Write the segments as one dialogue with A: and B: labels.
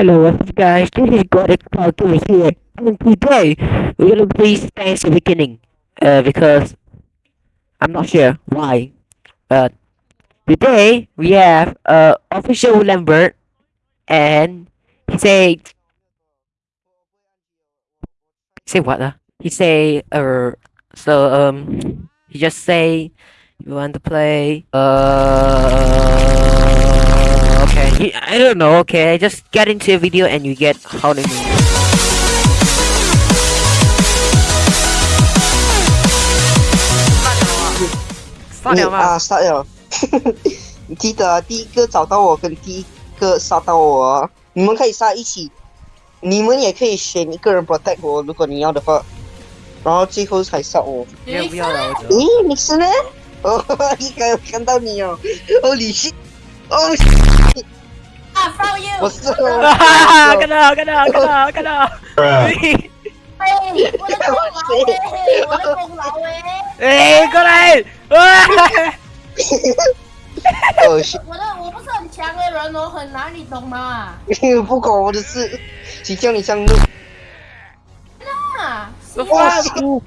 A: Hello, what's up guys? This is God Talking here. And today, we're gonna play Space Awakening. Uh, because I'm not sure why. But today, we have uh, official Lambert and he say say what uh? He say uh so um he just say you want to play uh okay he, I don't know okay just get into a video and you get how to mean 放了吗？
B: 啊，杀了！你记得啊，第一个找到我跟第一个杀到我啊，你们可以杀一起，你们也可以选一个人 protect 我，如果你要的话，然后最后才杀我。
A: 没有不要了，我觉得。
B: 咦，你是呢？哦，一个看到你哦，哦，你是， 哦，
C: 啊，from you！
B: 我是
A: 哈哈，看到看到看到看到。
C: 哎，我的功劳哎，我的功劳哎！
A: 哎，过来！哇！
B: 哦，是，
C: 我的我不是很强的人，我很难，你懂吗？
B: 不关我的事，谁叫你上路
C: 那！
A: 我发福。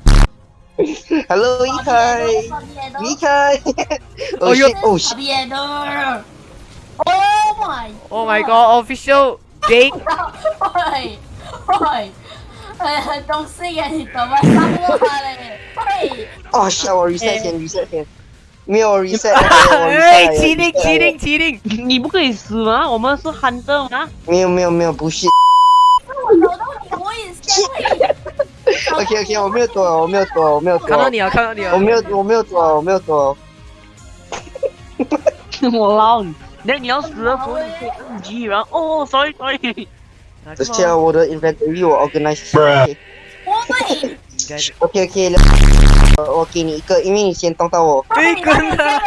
B: ？Hello，一开，离开。哦，
A: 哎呦
B: 是，哦，是，
C: 别的。Oh my
A: god, official Jake！
C: 喂喂，呃，东西啊，你懂吗？杀我嘞！喂，
B: 哦，吓我 reset 先，reset 先，没有 reset，我
A: 哎麟，麒
B: reset
A: 麟，麒麟！
D: 你不可以死吗？我们是憨豆吗？
B: 没有没有没有，不是。
C: 我找到你，我也先。
B: OK OK，我没有躲，我没有躲，我没有躲。
A: 看到你了，看到你了。
B: 我没有，我没有躲，我没有躲。
D: 我捞你！那你要死的时候你可以按 G，然后哦，sorry sorry。
B: 而且我的 inventory 我 organize 一下。
C: 我会。
A: 应该是。
B: OK OK，呃我给你一个，因为你先动到我。
A: 哎，跟他。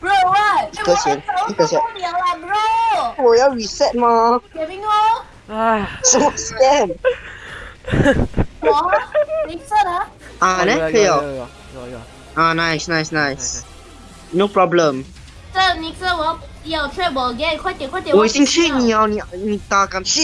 C: Bro what？
B: 一个先一个先
C: 受不了了，Bro。
B: 我要 reset 吗？
C: 铁兵哦，
A: 哎。
B: 什么 scam？
C: 我你射的。
B: 啊，那可以哦。
A: 有有有有。
B: 啊，nice nice nice，no problem。
C: 这你这我有 trap 我给，快点快点。
B: 我已经去你哦，你你打敢去？